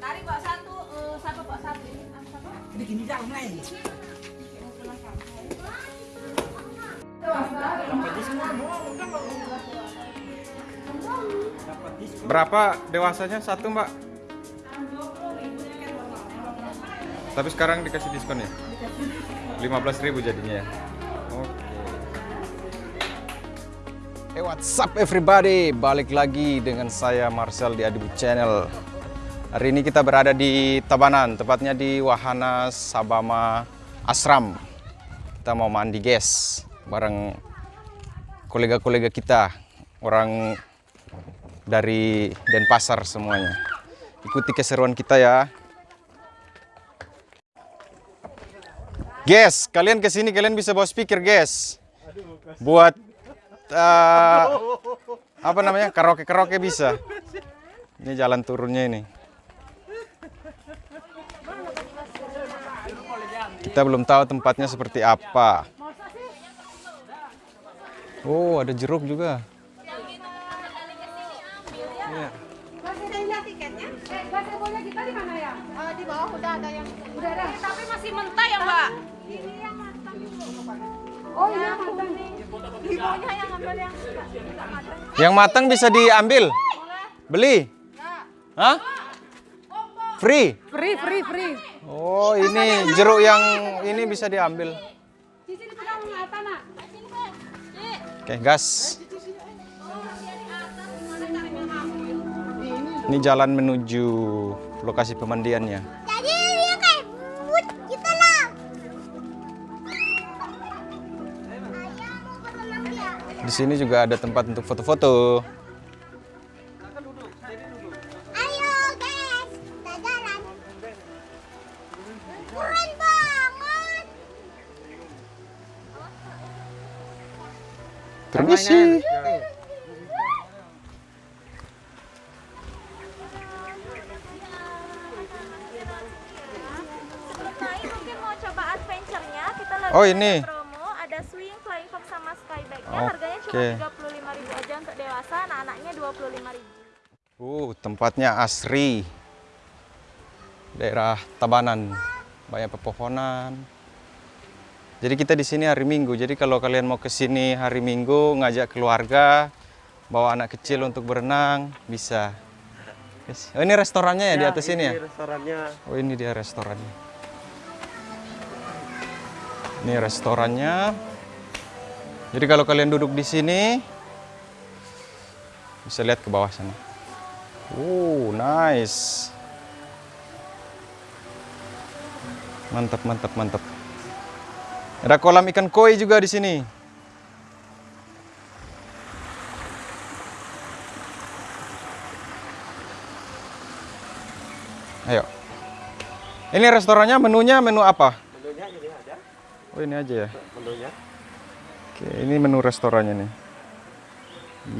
Tarik bawa satu, eh, satu bawa satu. Ini gini dah mulai. Berapa dewasanya satu mbak? Tapi sekarang dikasih diskon ya? 15.000 jadinya ya? Hey what's up everybody? Balik lagi dengan saya Marcel di Adibu Channel. Hari ini kita berada di Tabanan Tepatnya di Wahana Sabama Asram. Kita mau mandi guys Bareng kolega-kolega kita Orang dari Denpasar semuanya. Ikuti keseruan kita ya. Guys, kalian ke sini kalian bisa bawa speaker, guys. Buat uh, apa namanya karaoke karaoke bisa. Ini jalan turunnya ini. Kita belum tahu tempatnya seperti apa. Oh, ada jeruk juga. Masih ada yang tiketnya? Bahasa bola kita di mana ya? Eh, di bawah udah ada yang Udah ada. tapi masih mentah ya, Mbak? Oh iya, mantan. Yang ambil yang Yang matang bisa diambil. Beli? Hah? Free? Free, free, free. Oh, ini jeruk yang ini bisa diambil. Oke, gas. Ini jalan menuju lokasi pemandiannya. Di sini juga ada tempat untuk foto-foto. Ayo guys, kita jalan. Keren banget. Permisi. Oh, ini. Harganya cuma 35.000 aja untuk dewasa anak-anaknya 25.000 Uh, tempatnya asri. Daerah Tabanan. Banyak pepohonan. Jadi kita di sini hari Minggu. Jadi kalau kalian mau ke sini hari Minggu ngajak keluarga, bawa anak kecil untuk berenang, bisa. Oh, ini restorannya ya, di atas ini ya? restorannya Oh ini dia restorannya. Ini restorannya. Jadi kalau kalian duduk di sini, bisa lihat ke bawah sana. Oh nice. Mantap, mantap, mantap. Ada kolam ikan koi juga di sini. Ayo. Ini restorannya menunya menu apa? menunya ini ada Oh ini aja ya. menunya Oke, ini menu restorannya nih.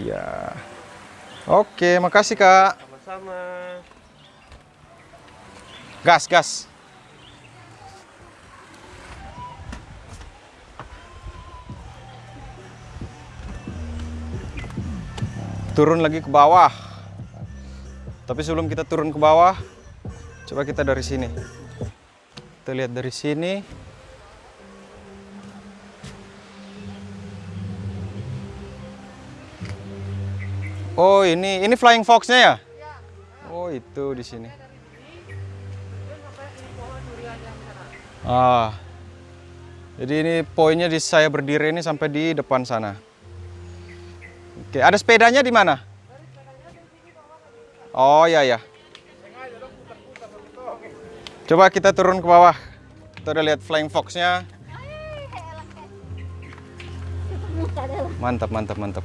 Iya. Oke, makasih Kak. sama-sama Gas, gas. Turun lagi ke bawah. Tapi sebelum kita turun ke bawah, coba kita dari sini. Kita lihat dari sini. Oh, ini ini flying fox-nya ya? Oh, itu di sini. Ah. Jadi ini poinnya di saya berdiri ini sampai di depan sana. Oke, ada sepedanya di mana? Oh ya ya. Coba kita turun ke bawah. Kita udah lihat flying fox-nya. Mantap, mantap, mantap.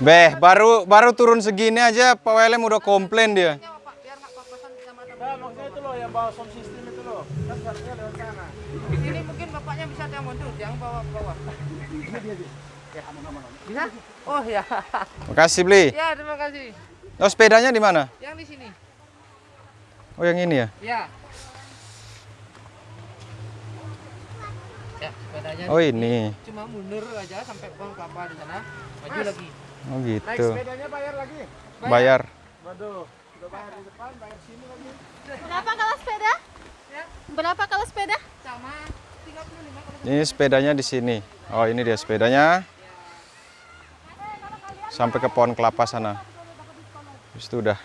Beh, baru baru turun segini aja Pak Welem udah komplain dia. nah maksudnya itu loh yang bawa sound system itu loh kan harusnya lewat sana Ini mungkin bapaknya bisa yang mundur, yang bawa bawah. Bisa? Oh ya. Makasih, Bli. Ya, terima kasih. Oh, sepedanya di mana? Yang di sini. Oh yang ini ya? Ya. Ya, sepedanya Oh ini. cuma mundur aja sampai pohon kelapa di sana. Maju lagi. Oh Naik gitu. sepedanya bayar lagi. Bayar. Waduh, udah bayar di depan, bayar sini lagi. Berapa kalau sepeda? Berapa kalau sepeda? Sama 35 kalau Ini sepedanya di sini. Oh ini dia sepedanya. Sampai ke pohon kelapa sana. Itu udah.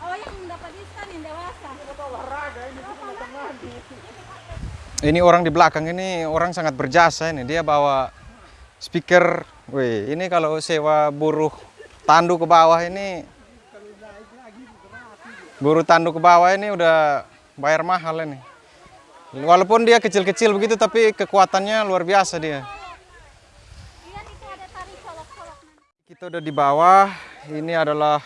Oh yang dapat diskon yang dewasa. Ini orang di belakang ini orang sangat berjasa ini. Dia bawa speaker. Wih, ini kalau sewa buruh tandu ke bawah ini buruh tandu ke bawah ini udah bayar mahal ini. Walaupun dia kecil-kecil begitu tapi kekuatannya luar biasa dia. Kita udah di bawah. Ini adalah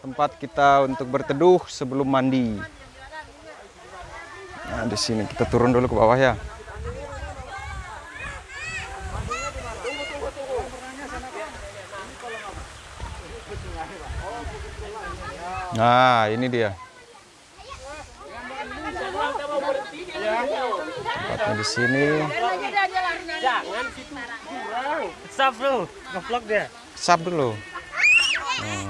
tempat kita untuk berteduh sebelum mandi. Nah, di sini kita turun dulu ke bawah ya. Nah, ini dia. Tempatnya di sini. Stop dulu, ngevlog dia. Sap dulu. Hmm.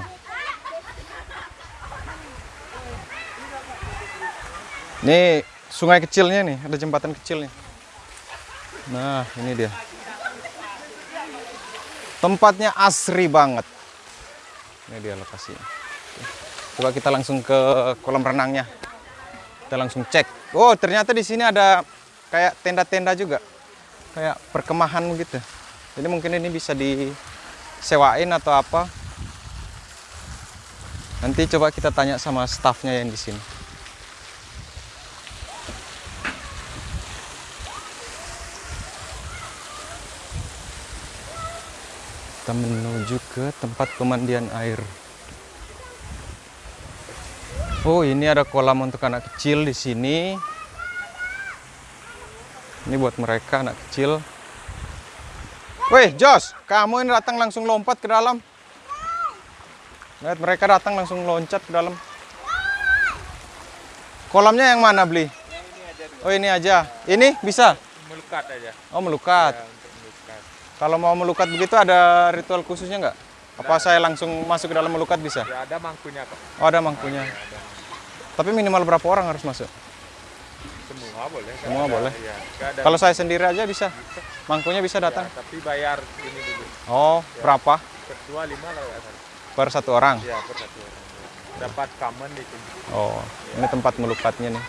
Ini sungai kecilnya nih, ada jembatan kecil nih. Nah, ini dia. Tempatnya asri banget. Ini dia lokasinya. Coba kita langsung ke kolam renangnya. Kita langsung cek. Oh, ternyata di sini ada kayak tenda-tenda juga. Kayak perkemahan gitu. Jadi mungkin ini bisa disewain atau apa. Nanti coba kita tanya sama staffnya yang di sini. Kita menuju ke tempat pemandian air. Oh, ini ada kolam untuk anak kecil di sini. Ini buat mereka anak kecil. Weh, Jos, kamu ini datang langsung lompat ke dalam. Lihat mereka datang langsung loncat ke dalam. Kolamnya yang mana beli? Oh ini aja. Ini bisa? Melukat aja. Oh melukat. melukat. Kalau mau melukat begitu ada ritual khususnya nggak? Apa saya langsung masuk ke dalam melukat bisa? Ya ada mangkunya kok. Oh ada mangkunya. Tapi minimal berapa orang harus masuk? Semua boleh. Semua ada- boleh. Iya, nggak ada. Kalau saya sendiri aja bisa? Mangkunya bisa Ya, datang? tapi bayar ini dulu. Oh berapa? Kedua lima nggak salah. Per satu orang? Ya per satu orang. Dapat common di sini. Oh, ini tempat melukatnya nih.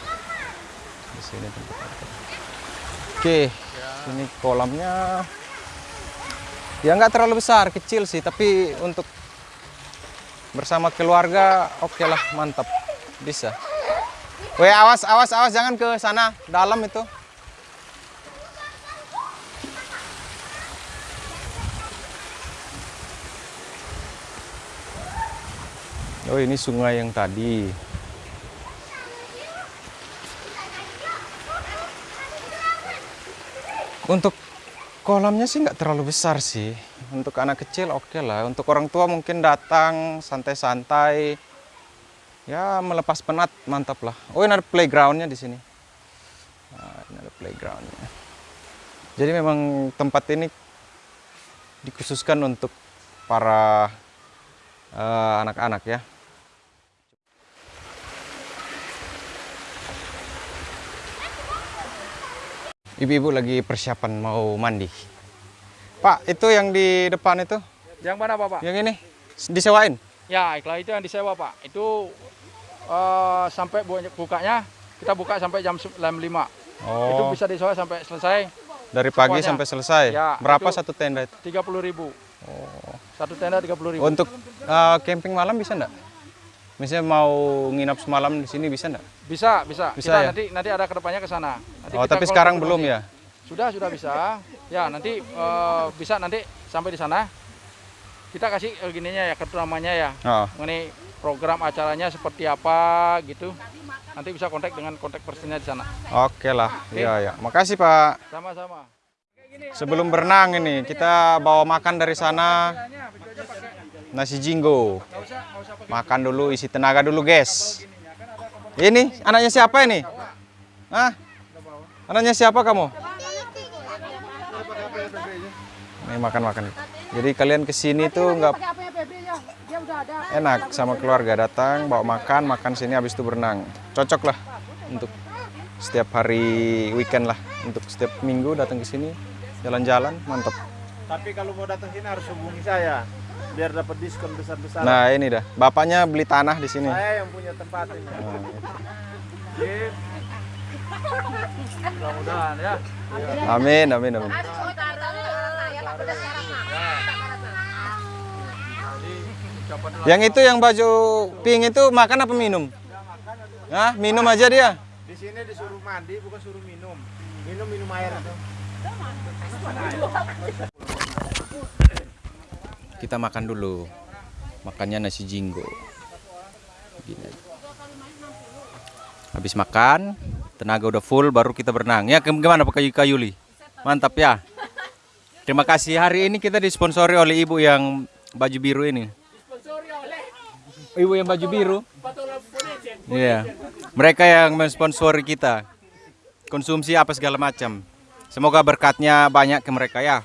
Di sini tempat. Oke, ini kolamnya. Ya nggak terlalu besar, kecil sih, tapi untuk bersama keluarga, oke lah, mantap, bisa. Weh, awas, awas, awas, jangan ke sana, dalam itu. Oh, ini sungai yang tadi. Untuk kolamnya sih nggak terlalu besar sih. Untuk anak kecil oke lah. Untuk orang tua mungkin datang santai-santai. Ya melepas penat mantap lah. Oh ini ada playgroundnya di sini. Nah, ini ada playgroundnya. Jadi memang tempat ini dikhususkan untuk para eh, anak-anak ya. Ibu-ibu lagi persiapan mau mandi. Pak, itu yang di depan itu, Yang mana Bapak? yang ini disewain. Ya, iklan itu yang disewa Pak. Itu eh, sampai bu- bukanya kita buka sampai jam 5. Itu Oh, bisa disewa sampai selesai dari pagi semuanya. sampai selesai. Ya, Berapa itu- satu tenda itu? 30.000 ribu. Satu tenda 30.000 ribu. Untuk eh, camping malam bisa enggak? Misalnya mau nginap semalam di sini bisa enggak? Bisa, bisa. Bisa kita ya? nanti nanti ada ke depannya ke sana. Nanti Oh, tapi sekarang belum ya? Sudah, sudah bisa. Ya, nanti eh, bisa nanti sampai di sana. Kita kasih eh, gininya ya, kartu namanya ya. Oh, Mengenai program acaranya seperti apa gitu. Nanti bisa kontak dengan kontak personnya di sana. oke lah. Iya, ya. Makasih, Pak. Sama-sama. Sebelum berenang ini kita bawa makan dari sana nasi jinggo. Makan dulu isi tenaga dulu, guys. Ini anaknya siapa ini? Hah? Anaknya siapa kamu? Nih makan-makan. Jadi kalian ke sini tuh nggak ya? Dia udah ada. enak sama keluarga datang bawa makan makan sini habis itu berenang cocok lah untuk setiap hari weekend lah untuk setiap minggu datang ke sini jalan-jalan mantap Tapi kalau mau datang sini harus hubungi saya biar dapat diskon besar-besaran. nah ini dah bapaknya beli tanah di sini Saya yang punya tempat ini. Sip. Mudah-mudahan ya. amin amin amin yang itu yang baju pink itu makan apa minum Hah? minum aja dia Di sini disuruh mandi bukan suruh minum. Minum minum air itu. Kita makan dulu. Makannya nasi jinggo. Gini. habis makan tenaga udah full baru kita berenang. Ya gimana Pak Kayu Kayuli mantap ya? Terima kasih. Hari ini kita disponsori oleh ibu yang baju biru ini. Ibu yang baju biru? Iya. Mereka yang mensponsori kita. Konsumsi apa segala macam. Semoga berkatnya banyak ke mereka ya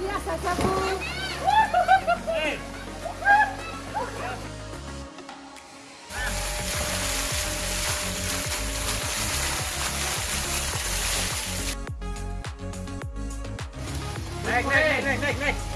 biasa sabu. Naik, naik, naik, naik, naik.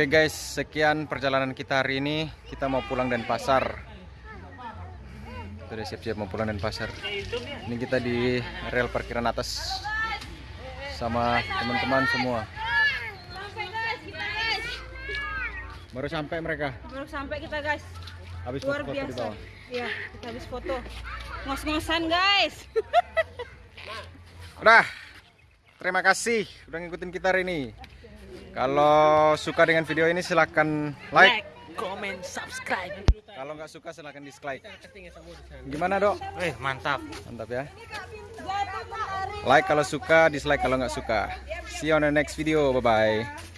Oke guys, sekian perjalanan kita hari ini. Kita mau pulang dan pasar. Kita udah siap-siap mau pulang dan pasar. Ini kita di rel parkiran atas sama teman-teman semua. Baru sampai mereka. Baru sampai kita guys. Habis Luar di biasa. bawah. Iya, kita habis foto. Ngos-ngosan guys. Udah. Terima kasih udah ngikutin kita hari ini. Kalau suka dengan video ini silahkan like. Comment, subscribe. Kalau nggak suka silahkan dislike. Gimana dok? Eh, mantap. Mantap ya. Like kalau suka, dislike kalau nggak suka. See you on the next video. Bye bye.